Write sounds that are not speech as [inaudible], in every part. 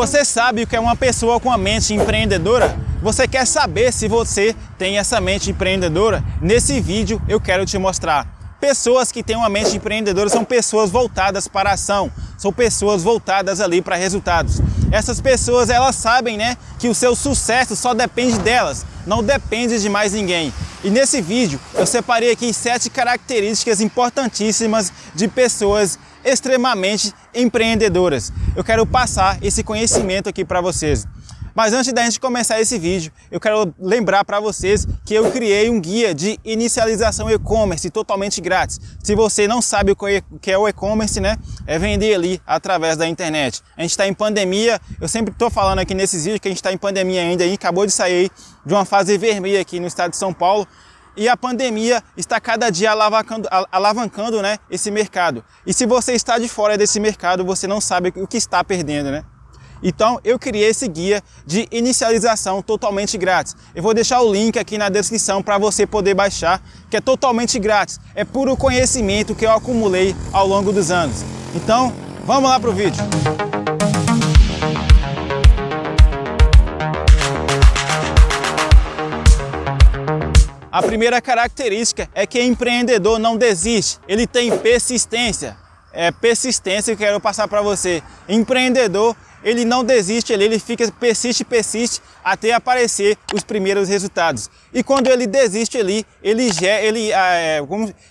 Você sabe o que é uma pessoa com a mente empreendedora? Você quer saber se você tem essa mente empreendedora? Nesse vídeo eu quero te mostrar. Pessoas que têm uma mente empreendedora são pessoas voltadas para a ação, são pessoas voltadas ali para resultados. Essas pessoas, elas sabem, né, que o seu sucesso só depende delas, não depende de mais ninguém. E nesse vídeo eu separei aqui sete características importantíssimas de pessoas extremamente empreendedoras. Eu quero passar esse conhecimento aqui para vocês. Mas antes da gente começar esse vídeo, eu quero lembrar para vocês que eu criei um guia de inicialização e-commerce totalmente grátis. Se você não sabe o que é o e-commerce, né, é vender ali através da internet. A gente está em pandemia, eu sempre estou falando aqui nesses vídeos que a gente está em pandemia ainda, e acabou de sair de uma fase vermelha aqui no estado de São Paulo, e a pandemia está cada dia alavancando, alavancando né, esse mercado. E se você está de fora desse mercado, você não sabe o que está perdendo, né? Então eu criei esse guia de inicialização totalmente grátis. Eu vou deixar o link aqui na descrição para você poder baixar, que é totalmente grátis. É puro conhecimento que eu acumulei ao longo dos anos. Então, vamos lá para o vídeo. A primeira característica é que empreendedor não desiste, ele tem persistência. É persistência que eu quero passar para você. Empreendedor, ele não desiste, ele, ele fica, persiste, persiste, até aparecer os primeiros resultados. E quando ele desiste ali, ele, ele, ah, é,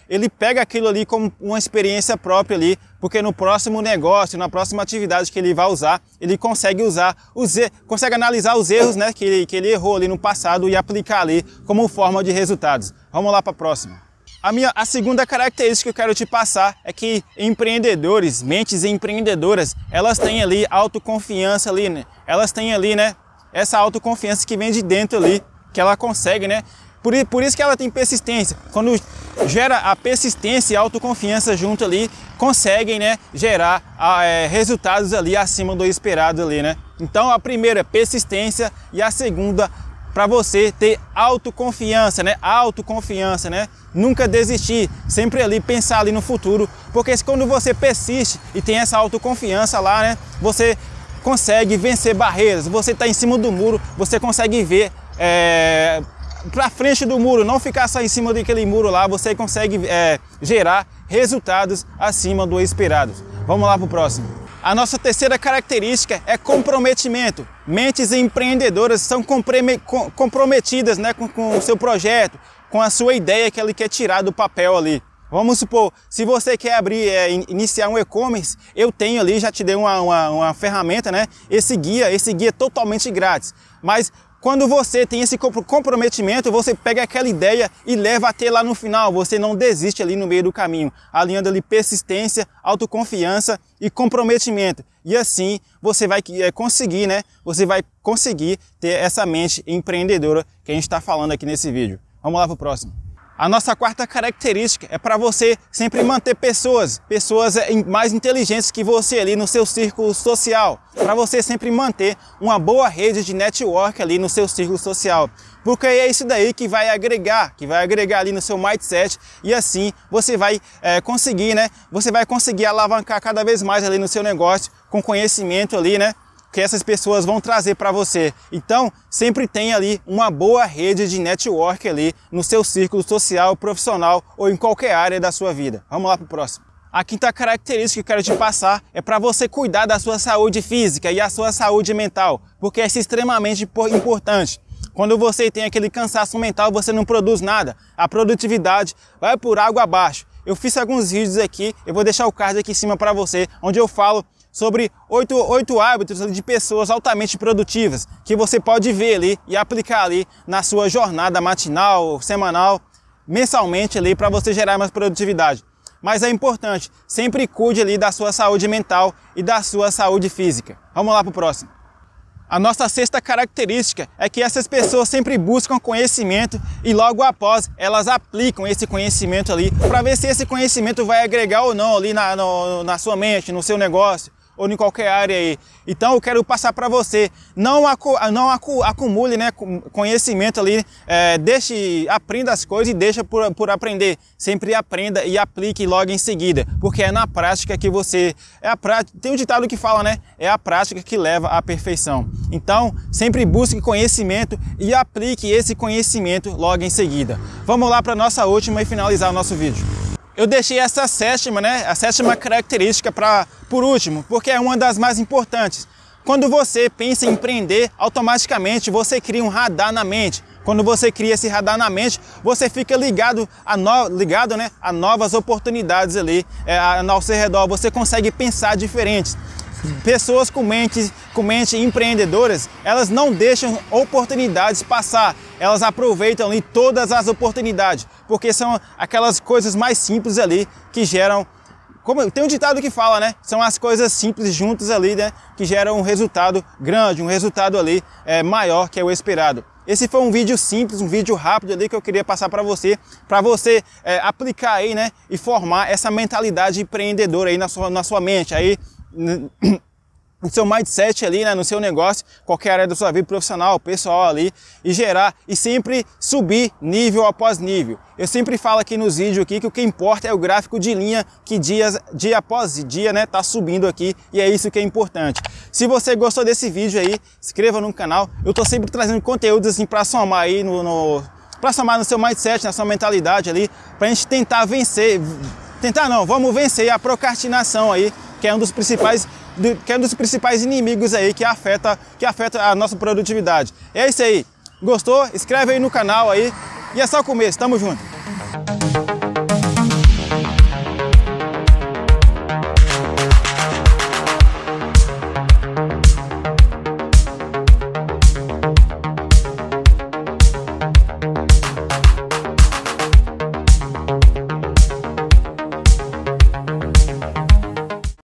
ele pega aquilo ali como uma experiência própria ali, porque no próximo negócio, na próxima atividade que ele vai usar, ele consegue usar, os, consegue analisar os erros né, que, ele, que ele errou ali no passado e aplicar ali como forma de resultados. Vamos lá para a próxima. A, minha, a segunda característica que eu quero te passar é que empreendedores, mentes empreendedoras, elas têm ali autoconfiança ali, né? Elas têm ali, né? Essa autoconfiança que vem de dentro ali, que ela consegue, né? Por, por isso que ela tem persistência. Quando gera a persistência e a autoconfiança junto ali, conseguem, né? Gerar é, resultados ali acima do esperado ali, né? Então a primeira é persistência e a segunda para você ter autoconfiança, né? Autoconfiança, né? Nunca desistir, sempre ali pensar ali no futuro, porque quando você persiste e tem essa autoconfiança lá, né? Você consegue vencer barreiras, você está em cima do muro, você consegue ver é, para frente do muro, não ficar só em cima daquele muro lá, você consegue é, gerar resultados acima do esperado. Vamos lá para o próximo. A nossa terceira característica é comprometimento. Mentes empreendedoras são comprometidas né, com, com o seu projeto, com a sua ideia que ele quer tirar do papel ali. Vamos supor, se você quer abrir, é, iniciar um e-commerce, eu tenho ali, já te dei uma, uma, uma ferramenta, né? Esse guia, esse guia é totalmente grátis. Mas quando você tem esse comprometimento, você pega aquela ideia e leva até lá no final. Você não desiste ali no meio do caminho, alinhando ali persistência, autoconfiança e comprometimento. E assim você vai é, conseguir, né? Você vai conseguir ter essa mente empreendedora que a gente está falando aqui nesse vídeo. Vamos lá para o próximo. A nossa quarta característica é para você sempre manter pessoas, pessoas eh, mais inteligentes que você ali no seu círculo social, para você sempre manter uma boa rede de network ali no seu círculo social. Porque é isso daí que vai agregar, que vai agregar ali no seu mindset e assim você vai é, conseguir, né? Você vai conseguir alavancar cada vez mais ali no seu negócio com conhecimento ali, né? Que essas pessoas vão trazer para você. Então, sempre tem ali uma boa rede de network ali no seu círculo social, profissional ou em qualquer área da sua vida. Vamos lá para o próximo. A quinta característica que eu quero te passar é para você cuidar da sua saúde física e a sua saúde mental, porque é extremamente importante. Quando você tem aquele cansaço mental, você não produz nada. A produtividade vai por água abaixo. Eu fiz alguns vídeos aqui, eu vou deixar o card aqui em cima para você, onde eu falo sobre oito, oito hábitos de pessoas altamente produtivas que você pode ver ali e aplicar ali na sua jornada matinal, semanal, mensalmente ali para você gerar mais produtividade. Mas é importante, sempre cuide ali da sua saúde mental e da sua saúde física. Vamos lá para o próximo. A nossa sexta característica é que essas pessoas sempre buscam conhecimento e logo após elas aplicam esse conhecimento ali para ver se esse conhecimento vai agregar ou não ali na, no, na sua mente, no seu negócio, ou em qualquer área aí. Então eu quero passar para você, não, acu não acu acumule né, conhecimento ali, é, deixe, aprenda as coisas e deixa por, por aprender. Sempre aprenda e aplique logo em seguida, porque é na prática que você, é a prática, tem um ditado que fala, né, é a prática que leva à perfeição. Então sempre busque conhecimento e aplique esse conhecimento logo em seguida. Vamos lá para nossa última e finalizar o nosso vídeo. Eu deixei essa sétima, né, a sétima característica para por último, porque é uma das mais importantes. Quando você pensa em empreender, automaticamente você cria um radar na mente. Quando você cria esse radar na mente, você fica ligado a, no, ligado, né, a novas oportunidades ali é, ao seu redor. Você consegue pensar diferente. Pessoas com mente, com mente empreendedoras, elas não deixam oportunidades passar, elas aproveitam ali todas as oportunidades, porque são aquelas coisas mais simples ali que geram como tem um ditado que fala, né? São as coisas simples juntas ali, né? Que geram um resultado grande, um resultado ali é, maior que é o esperado. Esse foi um vídeo simples, um vídeo rápido ali que eu queria passar para você, para você é, aplicar aí, né? E formar essa mentalidade empreendedora aí na sua, na sua mente aí [coughs] no seu mindset ali, né, no seu negócio, qualquer área da sua vida profissional, pessoal ali, e gerar e sempre subir nível após nível. Eu sempre falo aqui nos vídeos aqui que o que importa é o gráfico de linha que dia, dia após dia, né, tá subindo aqui e é isso que é importante. Se você gostou desse vídeo aí, inscreva no canal. Eu tô sempre trazendo conteúdos assim para somar aí no, no para somar no seu mindset, na sua mentalidade ali, para a gente tentar vencer, tentar não, vamos vencer a procrastinação aí, que é um dos principais que é um dos principais inimigos aí que afeta, que afeta a nossa produtividade. É isso aí. Gostou? Inscreve aí no canal aí. E é só o começo. Tamo junto.